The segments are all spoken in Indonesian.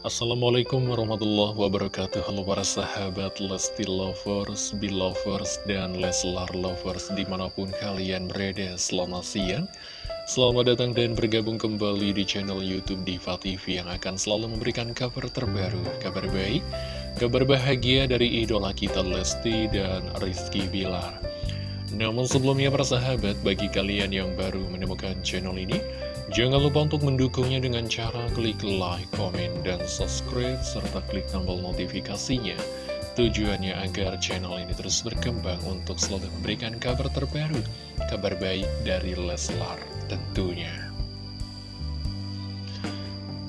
Assalamualaikum warahmatullahi wabarakatuh. Halo para sahabat Lesti Lovers, Belovers, dan Leslar Lovers Di mana pun kalian berada. Selamat siang. Selamat datang dan bergabung kembali di channel Youtube Diva TV Yang akan selalu memberikan kabar terbaru, kabar baik Kabar bahagia dari idola kita Lesti dan Rizky Bilar. Namun sebelumnya para sahabat, bagi kalian yang baru menemukan channel ini Jangan lupa untuk mendukungnya dengan cara klik like, komen, dan subscribe, serta klik tombol notifikasinya. Tujuannya agar channel ini terus berkembang untuk selalu memberikan kabar terbaru, kabar baik dari Leslar tentunya.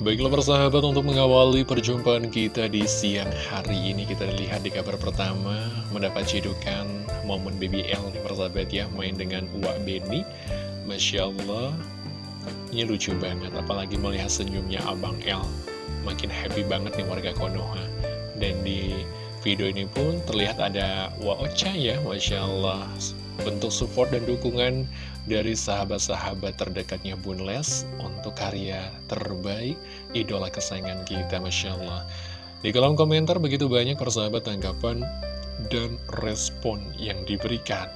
Baiklah persahabat untuk mengawali perjumpaan kita di siang hari ini Kita lihat di kabar pertama mendapat cedukan momen BBL nih persahabat ya Main dengan Uwak Beni Masya Allah ini lucu banget, apalagi melihat senyumnya Abang L. Makin happy banget nih warga Konoha. Dan di video ini pun terlihat ada Waocha ya, Masya Allah. Bentuk support dan dukungan dari sahabat-sahabat terdekatnya Bun Les untuk karya terbaik idola kesayangan kita, Masya Allah. Di kolom komentar begitu banyak persahabat tanggapan dan respon yang diberikan.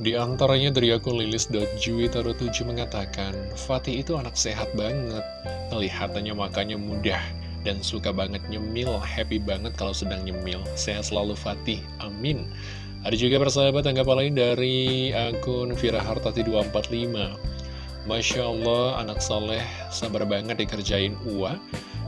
Di antaranya dari akun lilis.juwitaro7 mengatakan, Fatih itu anak sehat banget, kelihatannya makanya mudah dan suka banget nyemil, happy banget kalau sedang nyemil. Sehat selalu Fatih, amin. Ada juga persahabat tanggapan lain dari akun Virahartati245. Masya Allah, anak soleh sabar banget dikerjain Ua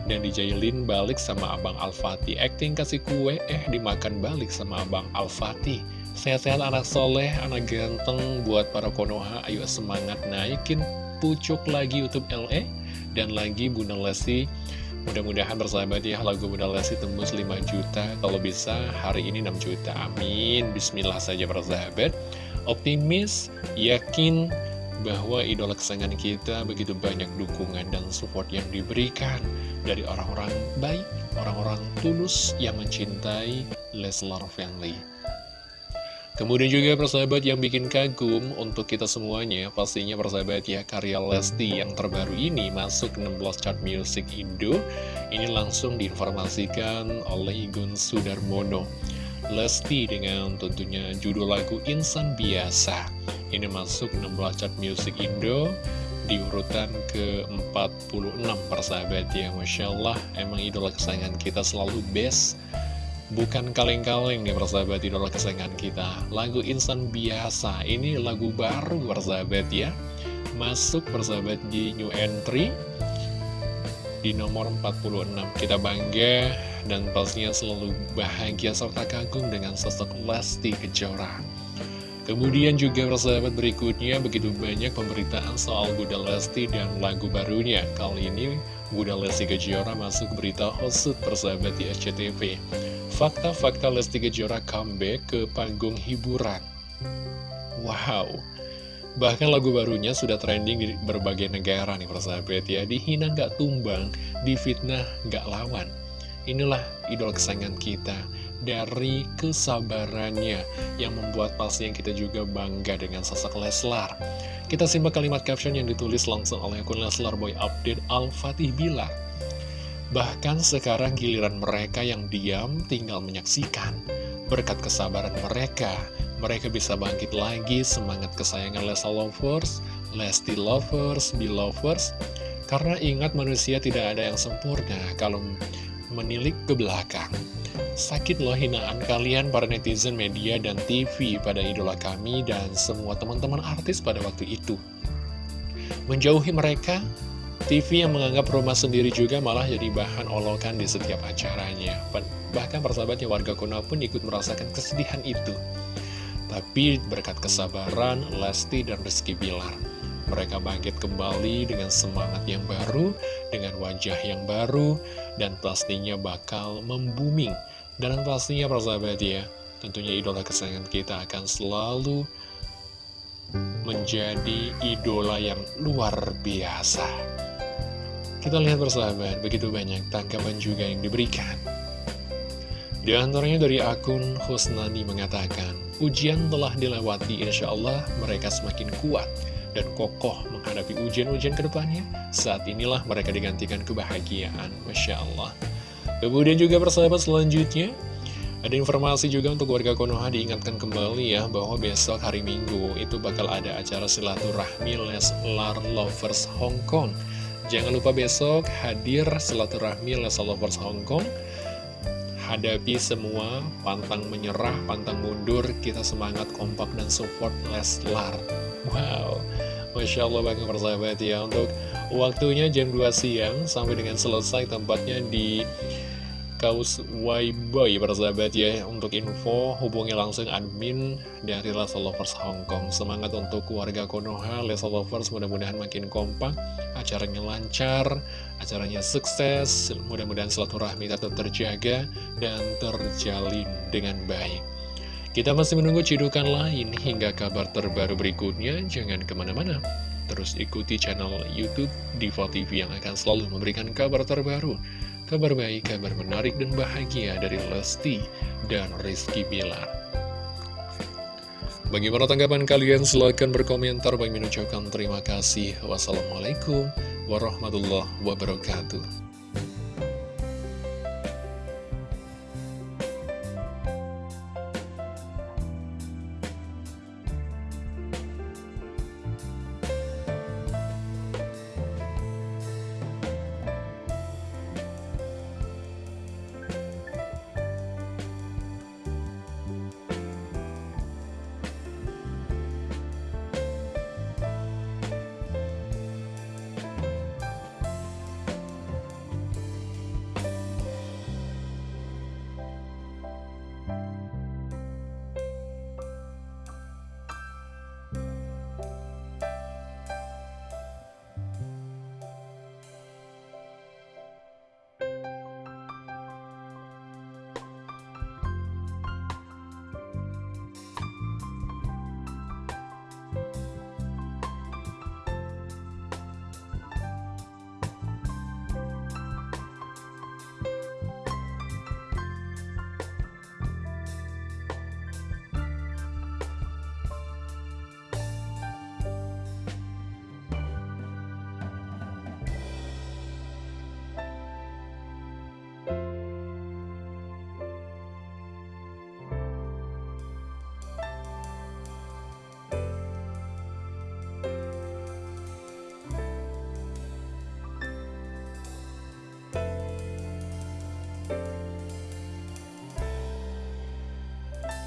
dan dijailin balik sama Abang Al-Fatih. Acting kasih kue, eh dimakan balik sama Abang Al-Fatih. Sehat-sehat anak soleh, anak ganteng buat para Konoha. Ayo semangat naikin pucuk lagi YouTube LE. Dan lagi Bunda Lesti. Mudah-mudahan bersahabat ya lagu Bunda Lesti tembus 5 juta. Kalau bisa hari ini 6 juta. Amin. Bismillah saja bersahabat. Optimis, yakin bahwa idola kesayangan kita begitu banyak dukungan dan support yang diberikan dari orang-orang baik, orang-orang tulus yang mencintai Leslar Family. Kemudian juga persahabat yang bikin kagum untuk kita semuanya Pastinya persahabat ya karya Lesti yang terbaru ini masuk 16 chart music Indo. Ini langsung diinformasikan oleh Igun Sudarmono. Lesti dengan tentunya judul lagu Insan Biasa. Ini masuk 16 chart music Indo di urutan ke-46 persahabat ya. Masya Allah emang idola kesayangan kita selalu best Bukan kaleng-kaleng nih persahabat idola kesayangan kita. Lagu Insan Biasa Ini lagu baru persahabat ya. Masuk persahabat di new entry Di nomor 46 Kita bangga dan pastinya selalu bahagia serta kagum dengan sosok Lesti Kejora. Kemudian juga persahabat berikutnya begitu banyak pemberitaan soal Bunda Lesti dan lagu barunya. Kali ini Bunda Lesti Kejora masuk berita hosut persahabat di SCTV Fakta-fakta Lesti Kejora comeback ke panggung hiburan. Wow. Bahkan lagu barunya sudah trending di berbagai negara nih persahabat ya. Dihina nggak tumbang, difitnah nggak lawan. Inilah idol kesayangan kita Dari kesabarannya Yang membuat pasti yang kita juga bangga dengan sosok Leslar. Kita simak kalimat caption yang ditulis langsung oleh akun Leslar Boy Update Al-Fatih Bilar Bahkan sekarang giliran mereka yang diam tinggal menyaksikan. Berkat kesabaran mereka, mereka bisa bangkit lagi semangat kesayangan Lesa Lovers, Lesti Lovers, Belovers. Karena ingat manusia tidak ada yang sempurna kalau menilik ke belakang. Sakit loh hinaan kalian para netizen media dan TV pada idola kami dan semua teman-teman artis pada waktu itu. Menjauhi mereka TV yang menganggap rumah sendiri juga malah jadi bahan olokan di setiap acaranya. Bahkan persahabatnya warga Konoha pun ikut merasakan kesedihan itu. Tapi berkat kesabaran, Lesti dan Rizky Bilar, mereka bangkit kembali dengan semangat yang baru, dengan wajah yang baru, dan pastinya bakal membuming. Dan pastinya persahabat ya, tentunya idola kesayangan kita akan selalu menjadi idola yang luar biasa. Kita lihat persahabat, begitu banyak tanggapan juga yang diberikan. Di antaranya dari akun Husnani mengatakan, ujian telah dilewati, insya Allah mereka semakin kuat. dan kokoh menghadapi ujian-ujian ke depannya, saat inilah mereka digantikan kebahagiaan. Masya Allah. Kemudian juga persahabat selanjutnya, ada informasi juga untuk warga Konoha diingatkan kembali ya bahwa besok hari Minggu itu bakal ada acara silaturahmi Leslar Lovers Hong Kong. Jangan lupa besok hadir silaturahmi Leslar Lovers Hong Kong. Hadapi semua, pantang menyerah, pantang mundur, kita semangat kompak dan support Leslar. Wow, Masya Allah banget persahabat ya Untuk waktunya jam 2 siang sampai dengan selesai tempatnya di Kaus Boy persahabat ya Untuk info hubungi langsung admin dari Lesa Lovers Hongkong Semangat untuk keluarga Konoha Lesa Lovers mudah-mudahan makin kompak Acaranya lancar Acaranya sukses Mudah-mudahan silaturahmi tetap terjaga Dan terjalin dengan baik. Kita masih menunggu cidukan lain Hingga kabar terbaru berikutnya. Jangan ke mana-mana. Terus ikuti channel Youtube Diva TV yang akan selalu memberikan kabar terbaru kabar baik, kabar menarik dan bahagia dari Lesti dan Rizky Bilar. Bagaimana tanggapan kalian? Silahkan berkomentar. Bagi mengucapkan terima kasih. Wassalamualaikum warahmatullahi wabarakatuh.